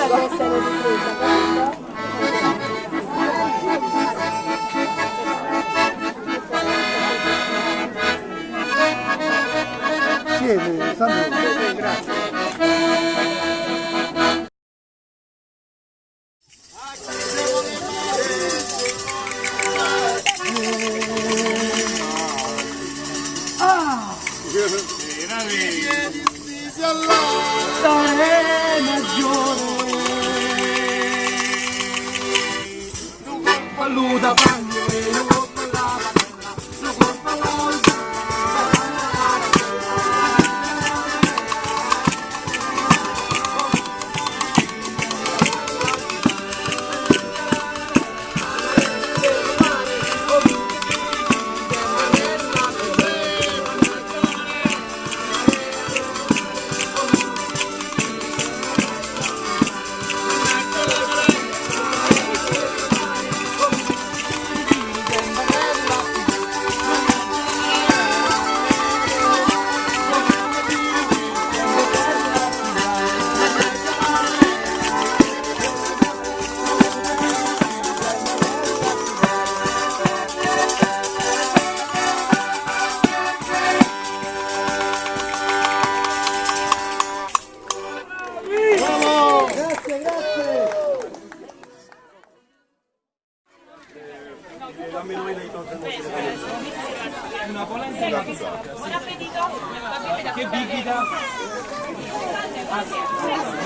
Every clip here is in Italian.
deve essere ripresa. Siete, Sandro. Grazie. Paluda bagno, lo colpa la Una polenta e una Che bibita?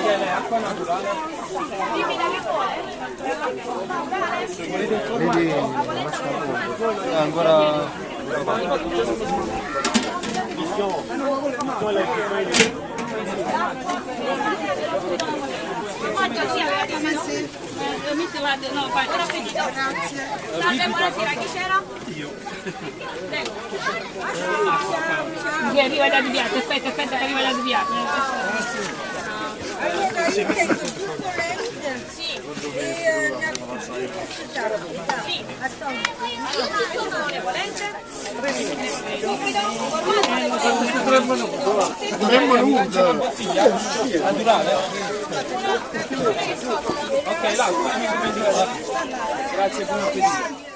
Viene acqua naturale. Vedi, mascarpone. È ancora... Oggi sì, avete messo? Eh, messo, guarda, no, fai, buon appetito. Grazie. Salve, buonasera, chi c'era? Io. Che arriva da Diviato, aspetta, aspetta che arriva da Diviato. Allora io tengo tutto l'end Sì, e aspettate. sì. Allora, sono le polente. Subito, formaggio, Dovremmo nulla. Naturale? Ok, l'acqua. Grazie, buon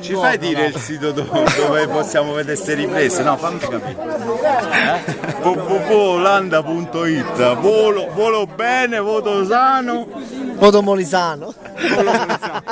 Ci fai dire il sito dove, dove possiamo vedere queste riprese? No, fammi capire. Eh? www.olanda.it Volo, volo bene, voto sano. Voto Molisano. Volo sano.